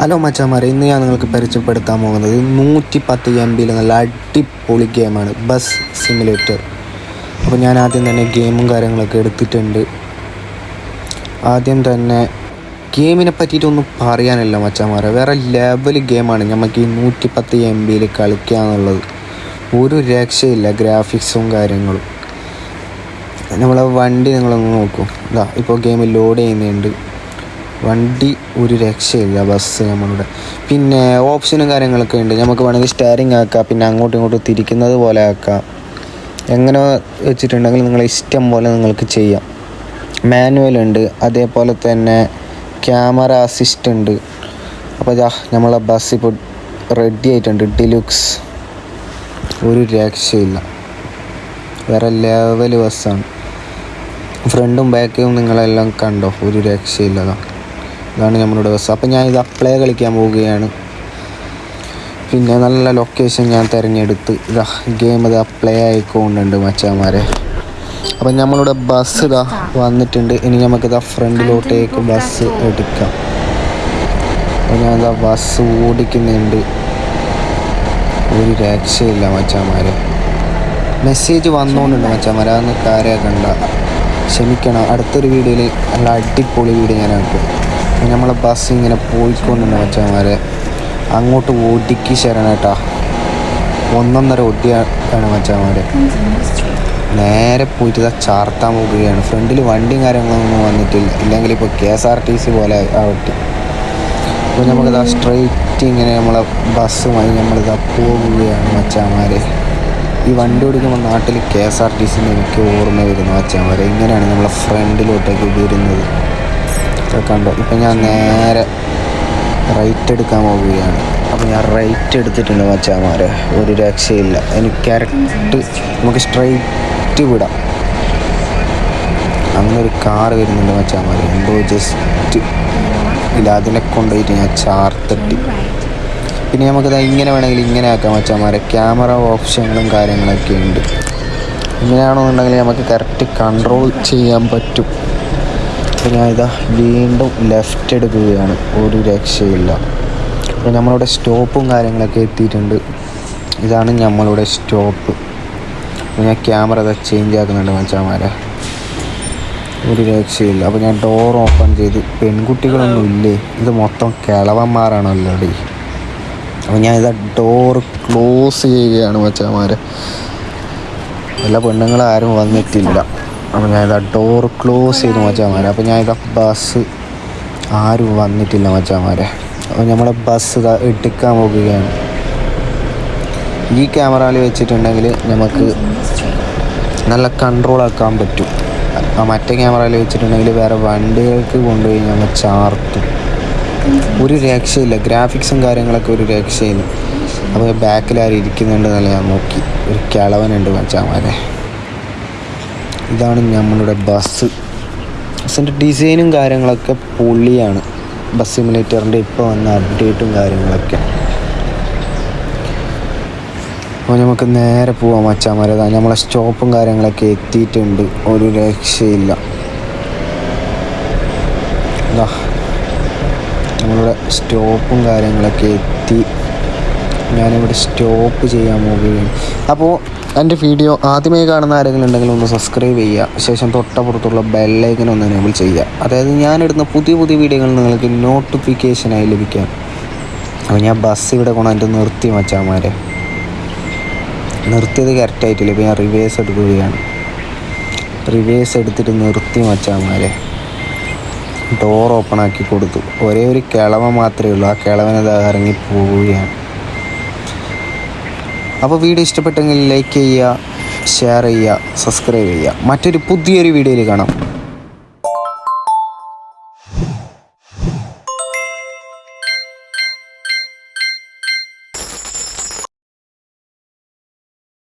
Hello മച്ചാമാരെ. ഇന്ന് ഞാൻ നിങ്ങൾക്ക് പരിചയപ്പെടുത്താൻ പോകുന്നത് നൂറ്റി പത്ത് എം ബിയിൽ നല്ല അടിപൊളി ഗെയിമാണ് ബസ് സിമുലേറ്റർ അപ്പോൾ ഞാൻ ആദ്യം തന്നെ ഗെയിമും കാര്യങ്ങളൊക്കെ എടുത്തിട്ടുണ്ട്. ആദ്യം തന്നെ ഗെയിമിനെ പറ്റിയിട്ടൊന്നും പറയാനല്ല മച്ചാമാരെ. വേറെ ലെവൽ ഗെയിമാണ് നമുക്ക് ഈ നൂറ്റി പത്ത് എം ബിയിൽ കളിക്കുക എന്നുള്ളത്. ഒരു രക്ഷയില്ല ഗ്രാഫിക്സും കാര്യങ്ങളും. നമ്മളെ വണ്ടി നിങ്ങളൊന്ന് നോക്കൂ. ഇതാ ഇപ്പോൾ ഗെയിം ലോഡ് ചെയ്യുന്നുണ്ട്. വണ്ടി ഒരു രക്ഷയില്ല ബസ് നമ്മളുടെ. പിന്നെ ഓപ്ഷനും കാര്യങ്ങളൊക്കെ ഉണ്ട്. നമുക്ക് വേണമെങ്കിൽ സ്റ്റാരിങ് ആക്കാം പിന്നെ അങ്ങോട്ടും ഇങ്ങോട്ടും തിരിക്കുന്നത് പോലെ ആക്കാം. എങ്ങനെ വെച്ചിട്ടുണ്ടെങ്കിൽ നിങ്ങളെ ഇഷ്ടം പോലെ നിങ്ങൾക്ക് ചെയ്യാം. മാനുവൽ ഉണ്ട് അതേപോലെ തന്നെ ക്യാമറ അസിസ്റ്റ് ഉണ്ട്. അപ്പോൾ ഇതാ നമ്മളെ ബസ് ഇപ്പോൾ റെഡി ആയിട്ടുണ്ട്. ഡിലുക്സ് ഒരു രക്ഷയില്ല. വേറെ ലെവൽ ബസ്സാണ് ഫ്രണ്ടും ബാക്കും നിങ്ങളെല്ലാം കണ്ടോ? ഒരു രക്ഷയില്ലതാ ഇതാണ് നമ്മളുടെ ബസ് അപ്പം ഞാൻ ഇത് അപ്ലൈ കളിക്കാൻ പോവുകയാണ്. പിന്നെ നല്ല ലൊക്കേഷൻ ഞാൻ തിരഞ്ഞെടുത്ത്. ഇതാ ഗെയിം ഇത് അപ്ലൈ ആയിക്കൊണ്ടുണ്ട് മച്ചാമാരെ അപ്പം നമ്മളുടെ ബസ് ഇതാ വന്നിട്ടുണ്ട്. ഇനി നമുക്കിതാ ഫ്രണ്ടിലോട്ടേക്ക് ബസ് എടുക്കാം. അപ്പം ഞാൻ ഇതാ ബസ് ഓടിക്കുന്നുണ്ട്. ഒരു രക്ഷയില്ല മച്ചാമാരെ മെസ്സേജ് വന്നുകൊണ്ടുണ്ട് മച്ചാമാരെ അതൊന്ന് കാര്യമാക്കണ്ട ക്ഷമിക്കണം. അടുത്തൊരു വീഡിയോയിൽ നല്ല അടിപൊളി വീഡിയോ ഞാൻ ആക്കും. നമ്മളെ ബസ് ഇങ്ങനെ പോയിക്കൊണ്ടുണ്ട് മച്ചന്മാരെ അങ്ങോട്ട് ഒടുക്കി ശരണേട്ടാ ഒന്നൊന്നര ഒടിയാണ് മച്ചന്മാരെ നേരെ പോയിട്ട് ചാർത്താൻ പോകുകയാണ് ഫ്രണ്ടിൽ വണ്ടിയും കാര്യങ്ങളൊന്നും വന്നിട്ടില്ല. ഇല്ലെങ്കിൽ ഇപ്പോൾ K S R T C പോലെ ആവട്ടെ അപ്പോൾ നമുക്കിതാ സ്ട്രെയിറ്റ് ഇങ്ങനെ നമ്മളെ ബസ്സുമായി നമ്മളിതാ പോകുകയാണ് മച്ചാമാരെ ഈ വണ്ടി ഓടിക്കുമ്പോൾ നാട്ടിൽ K S R T C എനിക്ക് ഓർമ്മ വരുന്നു മച്ചാമാരെ ഇങ്ങനെയാണ് നമ്മളെ ഫ്രണ്ടിലോട്ടേക്ക് വരുന്നത്. കണ്ടോ. ഇപ്പം ഞാൻ നേരെ റൈറ്റ് എടുക്കാൻ പോവുകയാണ്. അപ്പോൾ ഞാൻ റൈറ്റ് എടുത്തിട്ടുണ്ട് മച്ചാമാരെ. ഒരു രക്ഷയില്ല. എനിക്ക് കറക്റ്റ് നമുക്ക് സ്ട്രൈറ്റ് വിടാം. അങ്ങനെ ഒരു കാർ വരുന്നുണ്ട് മച്ചാമാരെ. എന്തോ ജസ്റ്റ് ഇല്ല അതിനെ കൊണ്ടുപോയിട്ട് ഞാൻ ചാർത്തട്ടി പിന്നെ നമുക്കിത് ഇങ്ങനെ വേണമെങ്കിൽ ഇങ്ങനെ ആക്കാം മച്ചാമാരെ. ക്യാമറ ഓപ്ഷനുകളും കാര്യങ്ങളൊക്കെ ഉണ്ട്. ഇങ്ങനെയാണെന്നുണ്ടെങ്കിൽ നമുക്ക് കറക്റ്റ് കൺട്രോൾ ചെയ്യാൻ പറ്റും. അപ്പോൾ ഇതാ വീണ്ടും ലെഫ്റ്റ് എടുക്കുകയാണ്. ഒരു രക്ഷയില്ല. അപ്പോൾ നമ്മളുടെ സ്റ്റോപ്പും കാര്യങ്ങളൊക്കെ എത്തിയിട്ടുണ്ട്. ഇതാണ് നമ്മളുടെ സ്റ്റോപ്പ് അപ്പോൾ ഞാൻ ക്യാമറ ഇതാ ചേഞ്ച് ആക്കുന്നുണ്ട് മച്ചാമാരെ. ഒരു രക്ഷയില്ല. അപ്പോൾ ഞാൻ ഡോർ ഓപ്പൺ ചെയ്ത് പെൺകുട്ടികളൊന്നും ഇല്ലേ? ഇത് മൊത്തം കിളവന്മാരാണല്ലോ ഡി അപ്പോൾ ഞാൻ ഇതാ ഡോർ ക്ലോസ് ചെയ്യുകയാണ് മച്ചാമാരെ. എല്ലാ പെണ്ണുങ്ങളും ആരും വന്നിട്ടില്ല. അപ്പോൾ ഞാനിതാ ഡോർ ക്ലോസ് ചെയ്ത് മച്ചാമാരെ. അപ്പോൾ ഞാനിതാ ബസ് ആരും വന്നിട്ടില്ല മച്ചാമാരെ. അപ്പോൾ നമ്മുടെ ബസ് ഇതാ എടുക്കാൻ പോകുകയാണ് ഈ ക്യാമറയിൽ വെച്ചിട്ടുണ്ടെങ്കിൽ നമുക്ക് നല്ല കൺട്രോൾ ആക്കാൻ പറ്റും. ആ മറ്റേ ക്യാമറയിൽ വെച്ചിട്ടുണ്ടെങ്കിൽ വേറെ വണ്ടികൾക്ക് കൊണ്ടുപോയി ഞങ്ങൾ ചാർത്തും. ഒരു രക്ഷയില്ല. ഗ്രാഫിക്സും കാര്യങ്ങളൊക്കെ ഒരു രക്ഷയില്ല. അപ്പോൾ ബാക്കിൽ ആരും ഇരിക്കുന്നുണ്ടെന്നല്ല ഞാൻ നോക്കി. ഒരു കിളവനുണ്ട് മച്ചാമാരെ. ഇതാണ് നമ്മളുടെ ബസ് ബസ്സിന്റെ ഡിസൈനും കാര്യങ്ങളൊക്കെ പൊള്ളിയാണ് ബസ് സിമുലേറ്ററിന്റെ ഇപ്പോൾ വന്ന അപ്ഡേറ്റും കാര്യങ്ങളൊക്കെ. അപ്പോൾ നമുക്ക് നേരെ പോവാം മച്ചാമാരെ. നമ്മളെ സ്റ്റോപ്പും കാര്യങ്ങളൊക്കെ എത്തിയിട്ടുണ്ട്. ഒരു രക്ഷയില്ല. നമ്മളുടെ സ്റ്റോപ്പും കാര്യങ്ങളൊക്കെ എത്തി. ഞാനിവിടെ സ്റ്റോപ്പ് ചെയ്യാൻ പോവുകയാണ്. അപ്പോൾ എന്റെ വീഡിയോ ആദ്യമായി കാണുന്ന ആരെങ്കിലും ഉണ്ടെങ്കിൽ ഒന്ന് സബ്സ്ക്രൈബ് ചെയ്യുക. ശേഷം തൊട്ടപ്പുറത്തുള്ള ബെല്ലൈക്കൻ ഒന്ന് എനേബിൾ ചെയ്യുക. അതായത് ഞാനിടുന്ന പുതിയ പുതിയ വീഡിയോകൾ നിങ്ങൾക്ക് നോട്ടിഫിക്കേഷനായി ലഭിക്കാം. അപ്പോൾ ഞാൻ ബസ് ഇവിടെ കൊണ്ടുവന്നിട്ട് നിർത്തി മച്ചാമാരെ. നിർത്തിയത് കറക്റ്റായിട്ടില്ല ഇപ്പോൾ ഞാൻ റിവേഴ്സ് എടുക്കുകയാണ്. റിവേഴ്സ് എടുത്തിട്ട് നിർത്തി മച്ചാമാരെ. ഡോർ ഓപ്പൺ ആക്കി കൊടുത്തു. ഒരേ ഒരു കിളവ മാത്രമേ ഉള്ളൂ. ആ കിളവനത് ഇറങ്ങി പോവുകയാണ്. അപ്പോൾ വീഡിയോ ഇഷ്ടപ്പെട്ടെങ്കിൽ ലൈക്ക് ചെയ്യുക ഷെയർ ചെയ്യുക സബ്സ്ക്രൈബ് ചെയ്യുക. മറ്റൊരു പുതിയൊരു വീഡിയോയിൽ കാണാം.